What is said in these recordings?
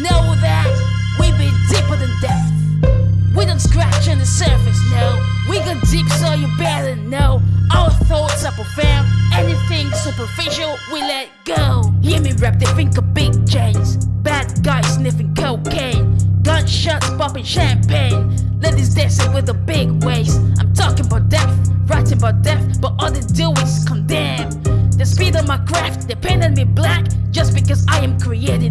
Know that we've been deeper than death. We don't scratch on the surface, no. We go deep so you better know. Our thoughts are profound. Anything superficial, we let go. Hear me rap, they think of big chains. Bad guys sniffing cocaine. Gunshots popping champagne. Ladies dancing with a big waist. I'm talking about death, writing about death, but all they do is condemn. The speed of my craft, they painted me black just because I am creative.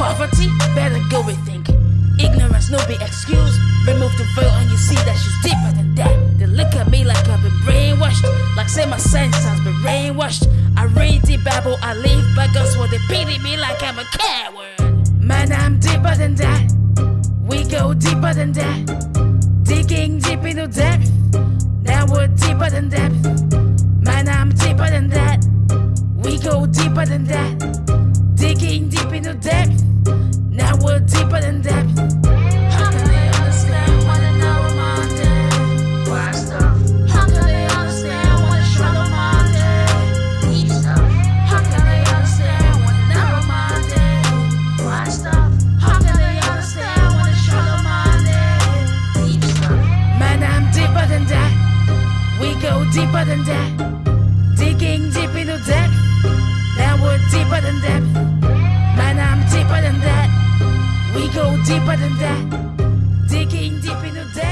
Poverty, better go with rethink. Ignorance, no be excuse. Remove the veil and you see that she's deeper than that. They look at me like I've been brainwashed. Like say my sense has been brainwashed. I read the Bible, I live by gospel. They pity me like I'm a coward. Man, I'm deeper than that. We go deeper than that. Digging deep into depth. Now we're deeper than depth. deeper than that. Digging deep into depth. Now we're deeper than depth. Man, I'm deeper than that. We go deeper than that. Digging deep into depth.